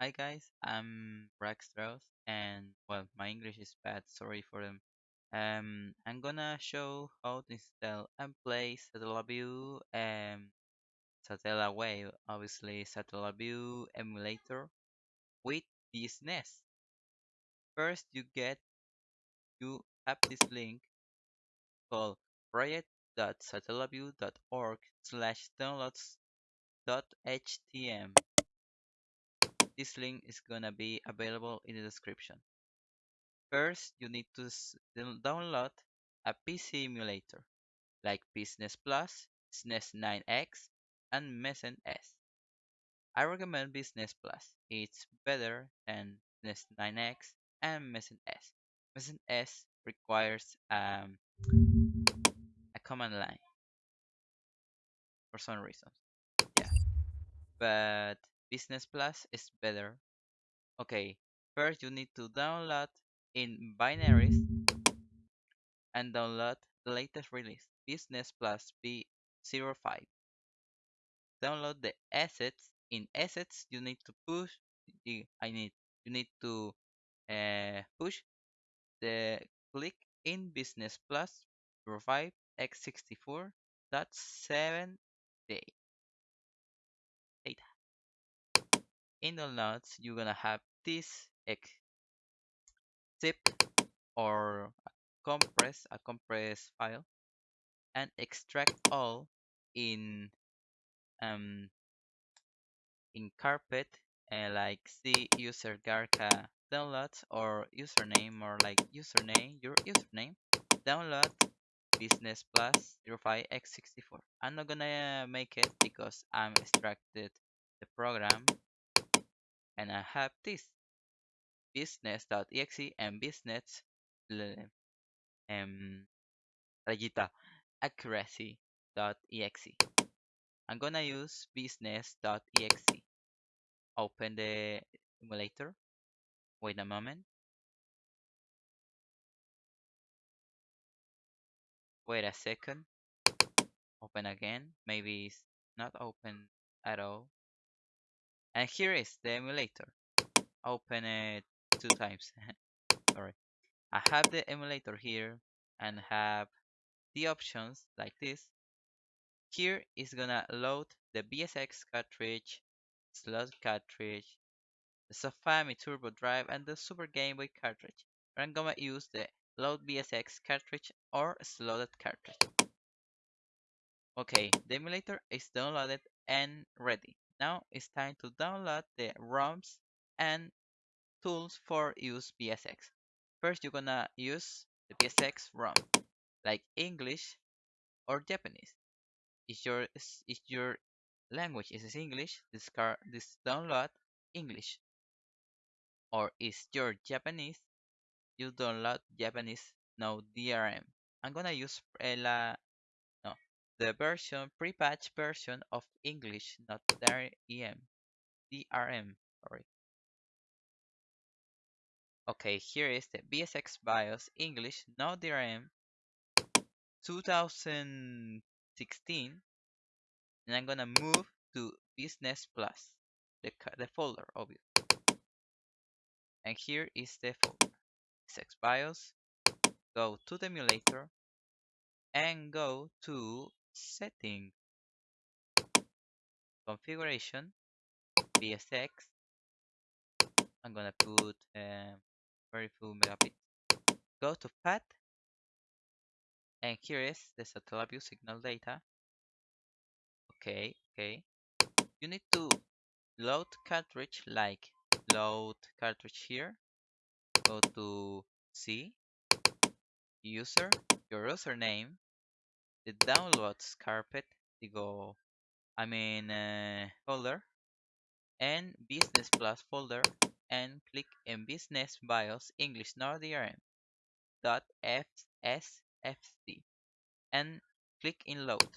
Hi guys, I'm Raxtros and well, my English is bad, sorry for them. Um, I'm gonna show how to install and play Satellaview and Satellaview, obviously Satellaview emulator with this NES. First, you get you have this link called project.satellaview.org slash downloads.htm. This link is gonna be available in the description. First, you need to download a PC emulator like BSNES Plus, SNES 9X, and Mezen S. I recommend Business Plus. It's better than SNES 9X and Mesen-S. Mezen S requires um, a command line for some reasons. Yeah, but BSNES Plus is better. Okay, first you need to download in binaries and download the latest release, business Plus V05. Download the assets. In assets, you need to push. The, I need you need to uh, push the click in business Plus provide x64 dot seven day In the notes, you're gonna have this x zip or compress a compress file and extract all in um in carpet uh, like see user garca downloads or username or like username your username download BSNES plus 05x64 i'm not gonna make it because i'm extracted the program and i have this business.exe and business um, rayita accuracy.exe. I'm gonna use business.exe. Open the emulator. Wait a moment. Wait a second. Open again. Maybe it's not open at all. And here is the emulator. Open it two times. Sorry. I have the emulator here and have the options like this. Here is gonna load the BSX cartridge, slot cartridge, the Sufami Turbo Drive, and the Super Game Boy cartridge. I'm gonna use the load BSX cartridge or slotted cartridge. Okay, the emulator is downloaded and ready. Now it's time to download the ROMs and tools for use BSX. First, you're gonna use the BSX ROM, like English or Japanese. If your if your language is English, discard this download English. Or is your Japanese, you download Japanese no DRM. I'm gonna use no the version pre-patch version of English, not DRM. DRM, sorry. Okay, here is the BSX BIOS English, not DRM 2016 and I'm gonna move to Business Plus, the, the folder, obviously. And here is the folder. BSX BIOS, go to the emulator, and go to Setting, Configuration, BSX. I'm gonna put um, very few megabits. Go to Path, and here is the Satellaview signal data. Okay, okay. You need to load cartridge like load cartridge here. Go to C, user, your username, the downloads carpet, the go, I mean uh, folder, and business plus folder, and click in business BIOS English NordRM dot FSFC and click in load.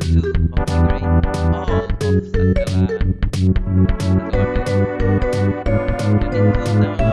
to all of Satella, Satella build. You need to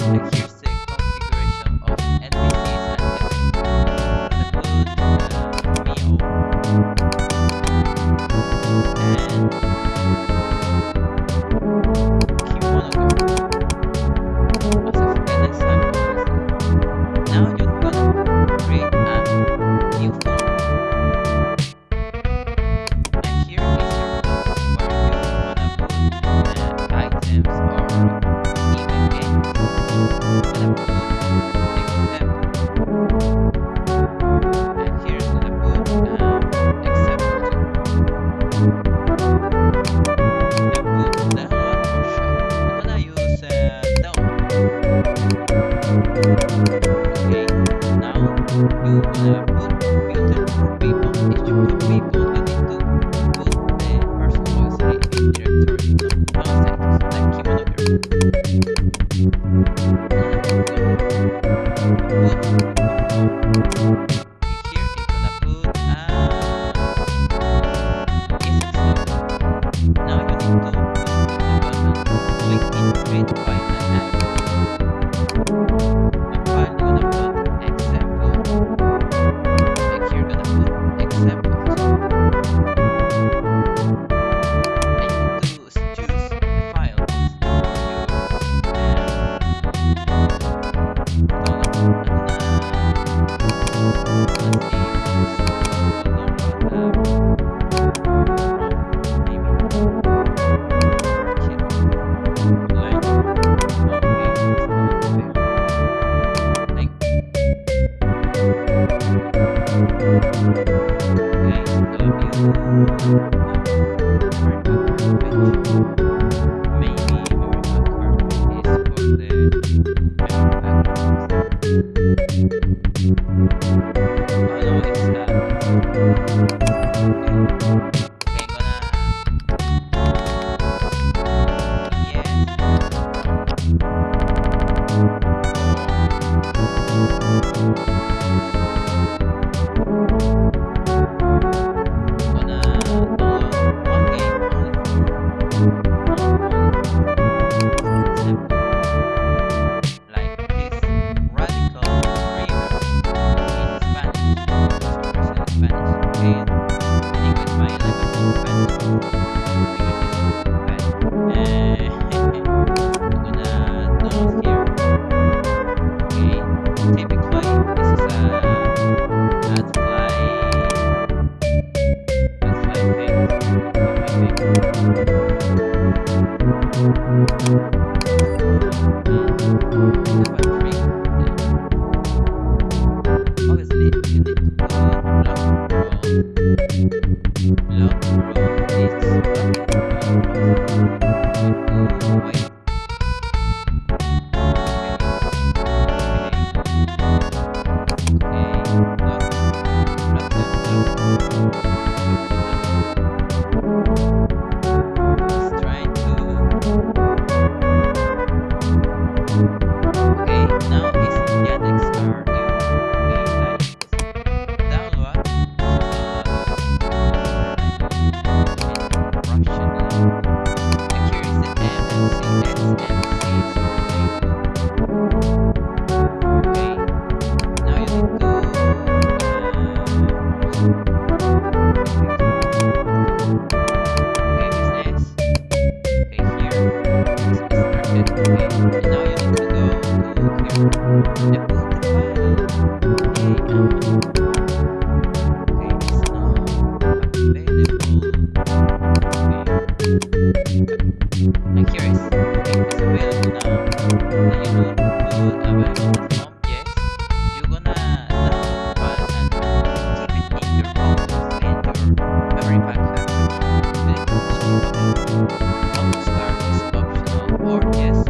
Thank you. Yes.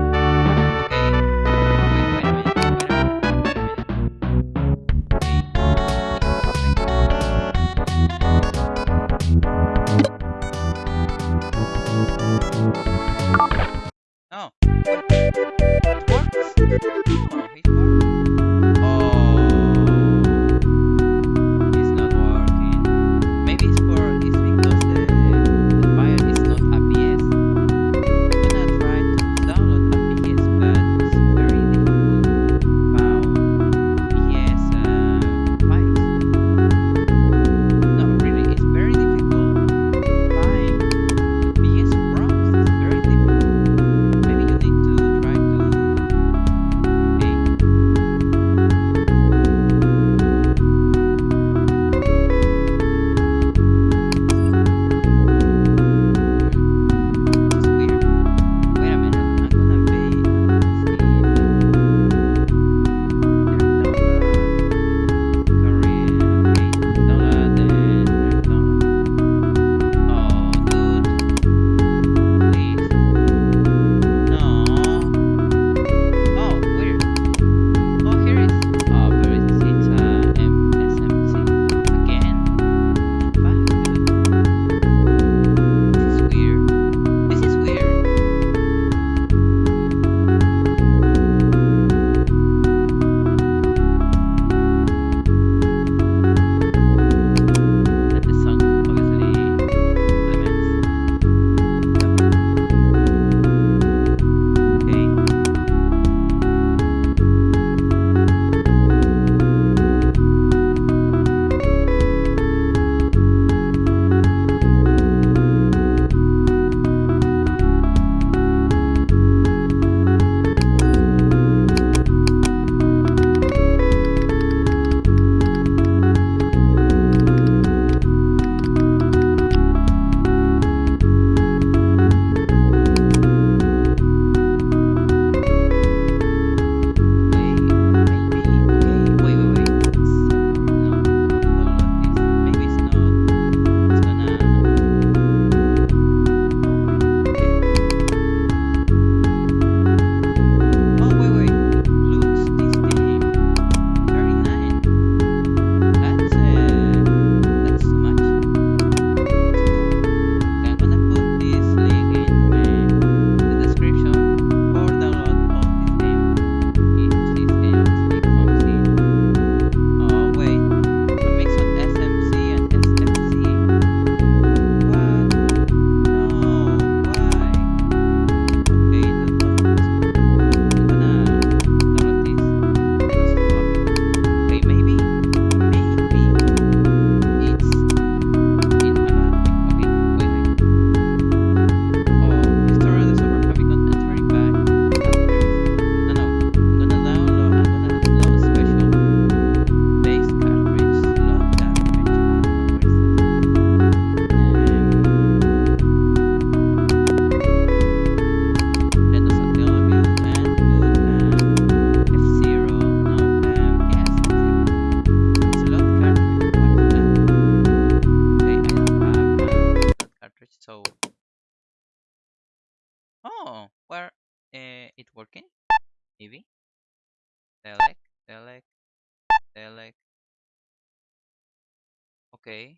okay.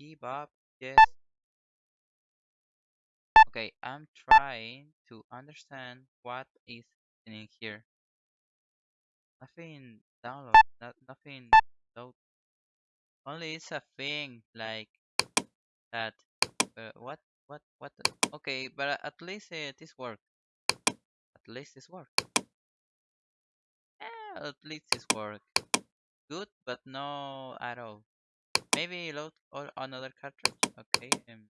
Give up, yes. Okay, I'm trying to understand what is in here. Nothing download, not, nothing load. Only it's a thing like that. Uh, what, what, what? Okay, but uh, at least uh, this work. At least this work. Eh, at least this work good, but no at all. Maybe load all another cartridge. Okay. Um,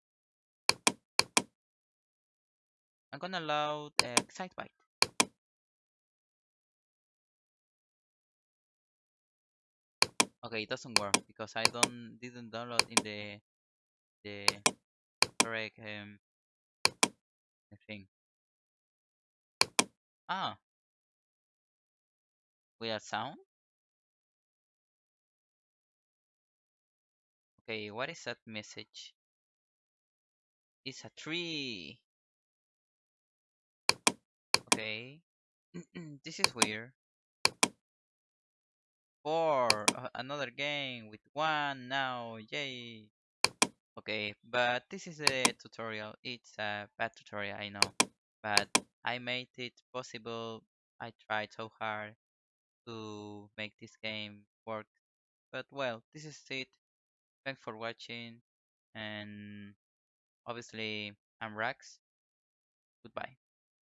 I'm gonna load uh, Excitebike. Okay, it doesn't work because I don't didn't download in the the correct um thing. Ah, have sound. Okay, what is that message? It's a tree! Okay. this is weird. Four! Uh, another game with one now! Yay! Okay, but this is a tutorial. It's a bad tutorial, I know. But I made it possible. I tried so hard to make this game work. But well, this is it. Thanks for watching. And obviously, I'm Rax. Goodbye.